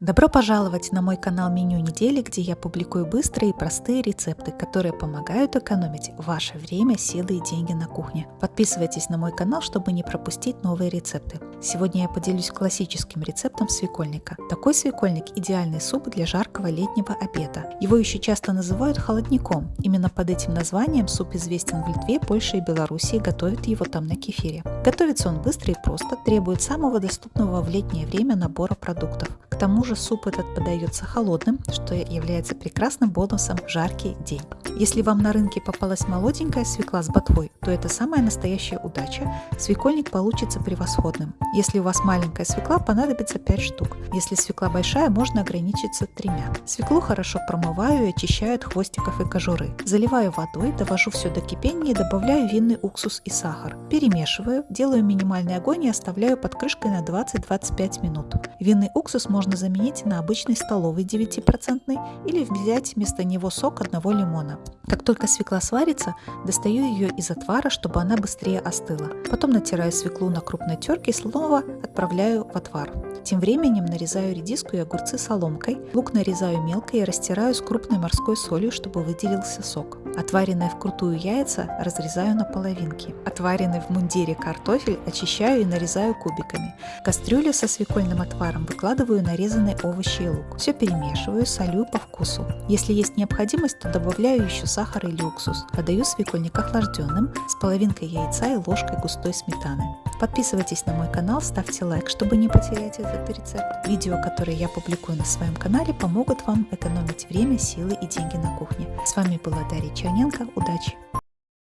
Добро пожаловать на мой канал Меню недели, где я публикую быстрые и простые рецепты, которые помогают экономить ваше время, силы и деньги на кухне. Подписывайтесь на мой канал, чтобы не пропустить новые рецепты. Сегодня я поделюсь классическим рецептом свекольника. Такой свекольник – идеальный суп для жаркого летнего обеда. Его еще часто называют холодником. Именно под этим названием суп известен в Литве, Польше и Белоруссии, готовят его там на кефире. Готовится он быстро и просто, требует самого доступного в летнее время набора продуктов тому же суп этот подается холодным, что является прекрасным бонусом в жаркий день. Если вам на рынке попалась молоденькая свекла с ботвой, то это самая настоящая удача. Свекольник получится превосходным. Если у вас маленькая свекла, понадобится 5 штук. Если свекла большая, можно ограничиться тремя. Свеклу хорошо промываю и очищаю от хвостиков и кожуры. Заливаю водой, довожу все до кипения и добавляю винный уксус и сахар. Перемешиваю, делаю минимальный огонь и оставляю под крышкой на 20-25 минут. Винный уксус можно можно заменить на обычный столовый 9% или взять вместо него сок одного лимона. Как только свекла сварится, достаю ее из отвара, чтобы она быстрее остыла. Потом натираю свеклу на крупной терке и снова отправляю в отвар. Тем временем нарезаю редиску и огурцы соломкой, лук нарезаю мелко и растираю с крупной морской солью, чтобы выделился сок. Отваренные вкрутую яйца разрезаю на половинки. Отваренный в мундире картофель очищаю и нарезаю кубиками. Кастрюлю со свекольным отваром выкладываю нарезанные овощи и лук. Все перемешиваю, солю по вкусу. Если есть необходимость, то добавляю еще сахар или уксус. Подаю свекольник охлажденным с половинкой яйца и ложкой густой сметаны. Подписывайтесь на мой канал, ставьте лайк, чтобы не потерять этот рецепт. Видео, которые я публикую на своем канале, помогут вам экономить время, силы и деньги на кухне. С вами была Дарья Черненко. Удачи!